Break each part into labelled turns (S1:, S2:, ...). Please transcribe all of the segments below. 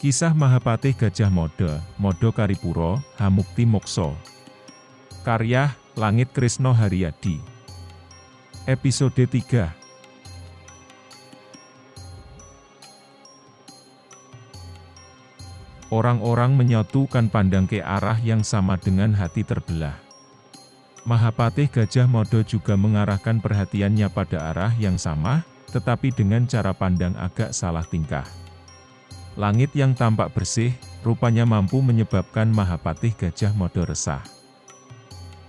S1: Kisah Mahapatih Gajah Mada, Mada Karipuro, Hamukti Mokso. Karya, Langit Krisno Haryadi. Episode 3 Orang-orang menyatukan pandang ke arah yang sama dengan hati terbelah. Mahapatih Gajah Mada juga mengarahkan perhatiannya pada arah yang sama, tetapi dengan cara pandang agak salah tingkah. Langit yang tampak bersih, rupanya mampu menyebabkan Mahapatih Gajah Mada resah.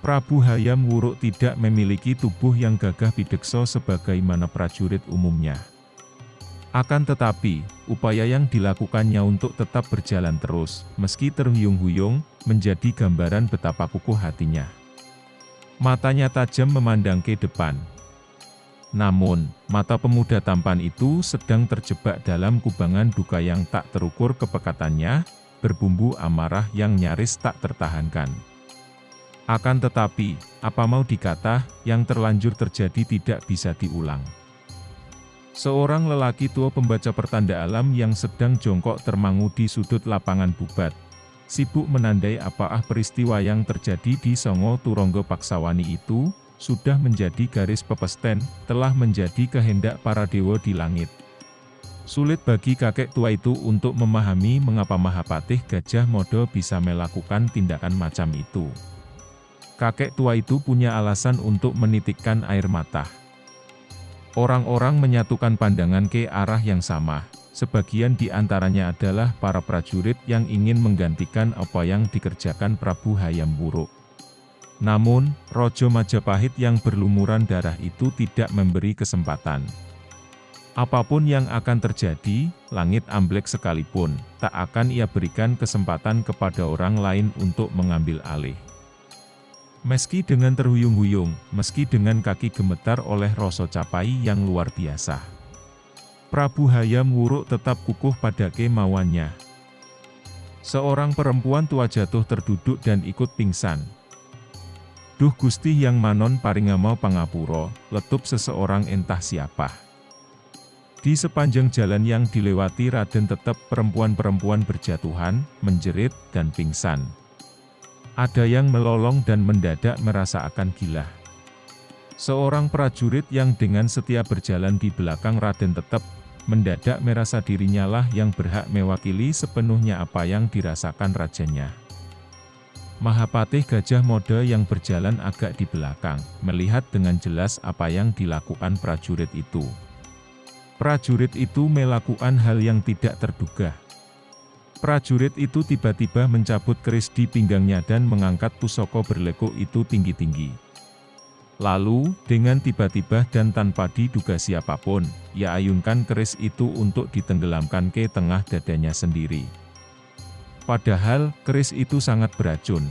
S1: Prabu Hayam Wuruk tidak memiliki tubuh yang gagah bidekso sebagaimana prajurit umumnya. Akan tetapi, upaya yang dilakukannya untuk tetap berjalan terus, meski terhuyung-huyung, menjadi gambaran betapa kukuh hatinya. Matanya tajam memandang ke depan, namun, mata pemuda tampan itu sedang terjebak dalam kubangan duka yang tak terukur kepekatannya, berbumbu amarah yang nyaris tak tertahankan. Akan tetapi, apa mau dikata, yang terlanjur terjadi tidak bisa diulang. Seorang lelaki tua pembaca pertanda alam yang sedang jongkok termangu di sudut lapangan bubat, sibuk menandai apa ah peristiwa yang terjadi di Songo Turonggo Paksawani itu, sudah menjadi garis pepesten, telah menjadi kehendak para dewa di langit. Sulit bagi kakek tua itu untuk memahami mengapa Mahapatih Gajah Modo bisa melakukan tindakan macam itu. Kakek tua itu punya alasan untuk menitikkan air mata. Orang-orang menyatukan pandangan ke arah yang sama, sebagian di antaranya adalah para prajurit yang ingin menggantikan apa yang dikerjakan Prabu Hayam Buruk. Namun, Rojo Majapahit yang berlumuran darah itu tidak memberi kesempatan. Apa pun yang akan terjadi, langit amblek sekalipun, tak akan ia berikan kesempatan kepada orang lain untuk mengambil alih. Meski dengan terhuyung-huyung, meski dengan kaki gemetar oleh rasa capai yang luar biasa. Prabu Hayam Wuruk tetap kukuh pada kemauannya. Seorang perempuan tua jatuh terduduk dan ikut pingsan, Duh Gusti yang manon paringama pangapuro, letup seseorang entah siapa. Di sepanjang jalan yang dilewati Raden tetap perempuan-perempuan berjatuhan, menjerit, dan pingsan. Ada yang melolong dan mendadak merasa akan gila. Seorang prajurit yang dengan setia berjalan di belakang Raden tetap, mendadak merasa dirinya lah yang berhak mewakili sepenuhnya apa yang dirasakan rajanya. Mahapatih Gajah Mode yang berjalan agak di belakang, melihat dengan jelas apa yang dilakukan prajurit itu. Prajurit itu melakukan hal yang tidak terduga. Prajurit itu tiba-tiba mencabut keris di pinggangnya dan mengangkat pusoko berlekuk itu tinggi-tinggi. Lalu, dengan tiba-tiba dan tanpa diduga siapa pun, ia ayunkan keris itu untuk ditenggelamkan ke tengah dadanya sendiri. Padahal, keris itu sangat beracun.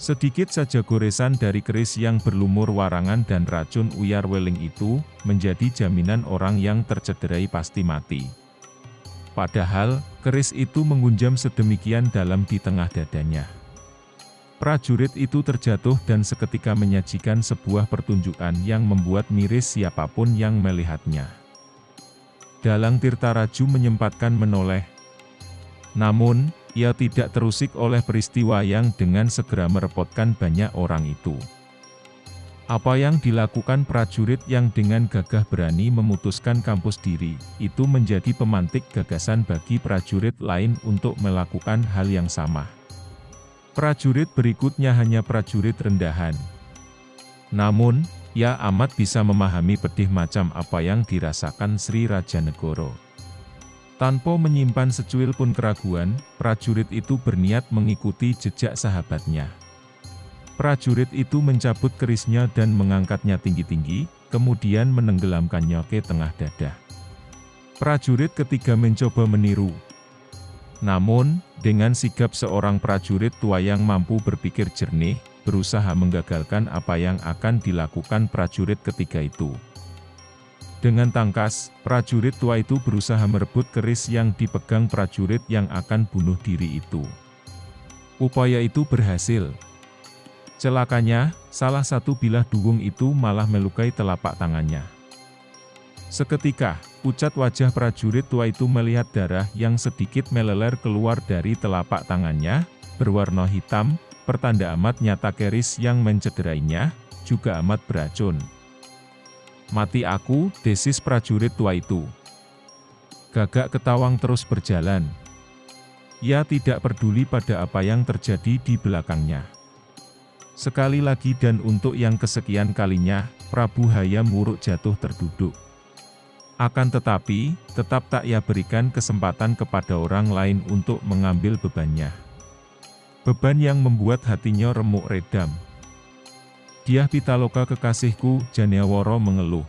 S1: Sedikit saja goresan dari keris yang berlumur warangan dan racun uyar weling itu, menjadi jaminan orang yang tercederai pasti mati. Padahal, keris itu mengunjam sedemikian dalam di tengah dadanya. Prajurit itu terjatuh dan seketika menyajikan sebuah pertunjukan yang membuat miris siapa pun yang melihatnya. Dalang Tirtaraju menyempatkan menoleh, namun, ia tidak terusik oleh peristiwa yang dengan segera merepotkan banyak orang itu. Apa yang dilakukan prajurit yang dengan gagah berani memutuskan kampus diri, itu menjadi pemantik gagasan bagi prajurit lain untuk melakukan hal yang sama. Prajurit berikutnya hanya prajurit rendahan. Namun, ia amat bisa memahami pedih macam apa yang dirasakan Sri Raja Negoro. Tanpa menyimpan secuil pun keraguan, prajurit itu berniat mengikuti jejak sahabatnya. Prajurit itu mencabut kerisnya dan mengangkatnya tinggi-tinggi, kemudian menenggelamkannya ke tengah dada. Prajurit ketiga mencoba meniru. Namun, dengan sigap seorang prajurit tua yang mampu berpikir jernih, berusaha menggagalkan apa yang akan dilakukan prajurit ketiga itu. Dengan tangkas, prajurit tua itu berusaha merebut keris yang dipegang prajurit yang akan bunuh diri itu. Upaya itu berhasil. Celakanya, salah satu bilah duwung itu malah melukai telapak tangannya. Seketika, pucat wajah prajurit tua itu melihat darah yang sedikit meleler keluar dari telapak tangannya, berwarna hitam, pertanda amat nyata keris yang mencederainya, juga amat beracun. Mati aku, desis prajurit tua itu. Gagak ketawang terus berjalan. Ia tidak peduli pada apa yang terjadi di belakangnya. Sekali lagi dan untuk yang kesekian kalinya, Prabu Hayam Wuruk jatuh terduduk. Akan tetapi, tetap tak ia berikan kesempatan kepada orang lain untuk mengambil bebannya. Beban yang membuat hatinya remuk redam. Diah Pitaloka kekasihku, Janiaworo mengeluh.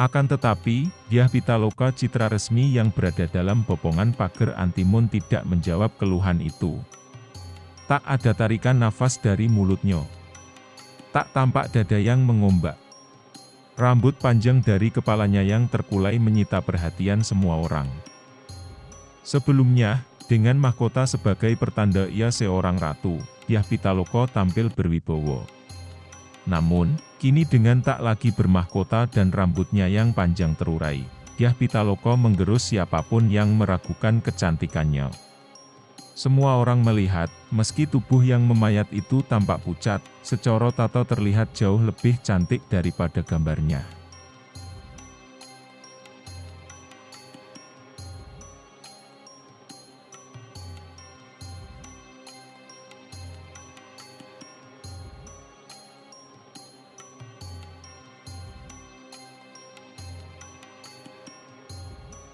S1: Akan tetapi, Diah Pitaloka citra resmi yang berada dalam bopongan pagar Antimun tidak menjawab keluhan itu. Tak ada tarikan nafas dari mulutnya. Tak tampak dada yang mengombak. Rambut panjang dari kepalanya yang terkulai menyita perhatian semua orang. Sebelumnya, dengan mahkota sebagai pertanda ia seorang ratu, Yah Pitaloka tampil berwibowo. Namun, kini dengan tak lagi bermahkota dan rambutnya yang panjang terurai, Yah Pitaloka menggerus siapa pun yang meragukan kecantikannya. Semua orang melihat, meski tubuh yang memayat itu tampak pucat, secara tata terlihat jauh lebih cantik daripada gambarnya.